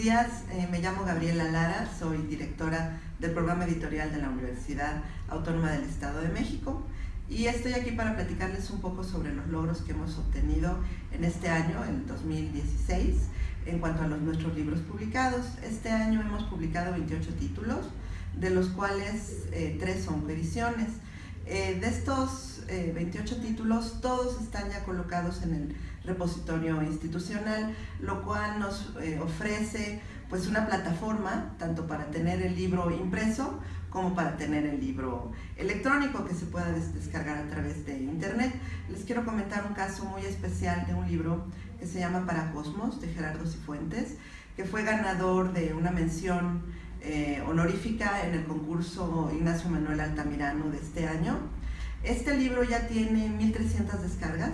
Días, eh, me llamo Gabriela Lara, soy directora del programa editorial de la Universidad Autónoma del Estado de México y estoy aquí para platicarles un poco sobre los logros que hemos obtenido en este año, en 2016, en cuanto a los, nuestros libros publicados. Este año hemos publicado 28 títulos, de los cuales eh, tres son coediciones. Eh, de estos 28 títulos, todos están ya colocados en el repositorio institucional, lo cual nos eh, ofrece pues una plataforma tanto para tener el libro impreso como para tener el libro electrónico que se pueda descargar a través de internet. Les quiero comentar un caso muy especial de un libro que se llama Para Cosmos de Gerardo Cifuentes, que fue ganador de una mención eh, honorífica en el concurso Ignacio Manuel Altamirano de este año. Este libro ya tiene 1.300 descargas,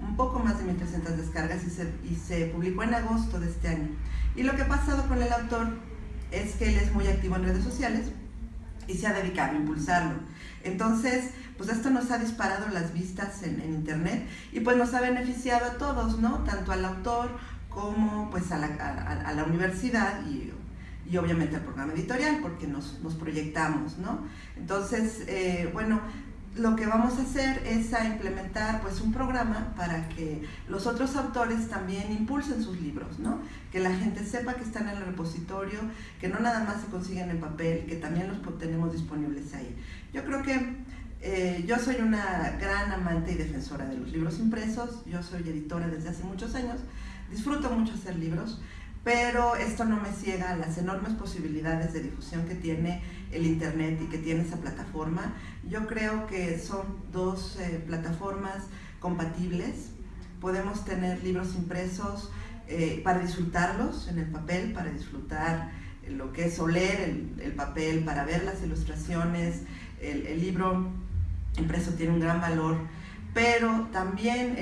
un poco más de 1.300 descargas y se, y se publicó en agosto de este año. Y lo que ha pasado con el autor es que él es muy activo en redes sociales y se ha dedicado a impulsarlo. Entonces, pues esto nos ha disparado las vistas en, internet y pues nos ha beneficiado a todos, ¿no? Tanto al autor como pues a la, a, la universidad y, y, obviamente al programa editorial porque nos, nos proyectamos, ¿no? Entonces, eh, bueno, lo que vamos a hacer es a implementar pues un programa para que los otros autores también impulsen sus libros, ¿no? Que la gente sepa que están en el repositorio, que no nada más se consiguen en papel, que también los tenemos disponibles ahí. Yo creo que eh, yo soy una gran amante y defensora de los libros impresos, yo soy editora desde hace muchos años, disfruto mucho hacer libros, pero esto no me ciega a las enormes posibilidades de difusión que tiene el Internet y que tiene esa plataforma. Yo creo que son dos eh, plataformas compatibles. Podemos tener libros impresos eh, para disfrutarlos en el papel, para disfrutar lo que es oler el, papel, para ver las ilustraciones. el libro impreso tiene un gran valor pero también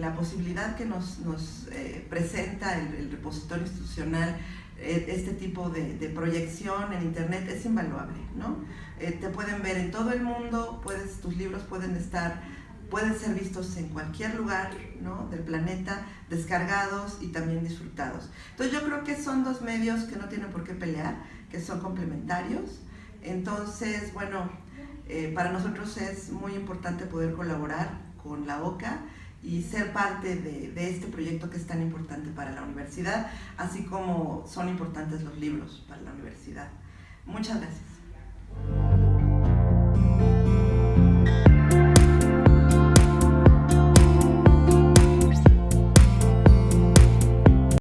la posibilidad que nos, eh, presenta el, repositorio institucional, eh, este tipo de, proyección en internet es invaluable, ¿no? Eh, te pueden ver en todo el mundo, puedes, tus libros pueden estar, pueden ser vistos en cualquier lugar del planeta, descargados y también disfrutados. Entonces yo creo que son dos medios que no tienen por qué pelear, que son complementarios. Entonces, bueno, eh, para nosotros es muy importante poder colaborar con la OCA y ser parte de, de, este proyecto que es tan importante para la universidad, así como son importantes los libros para la universidad. Muchas gracias.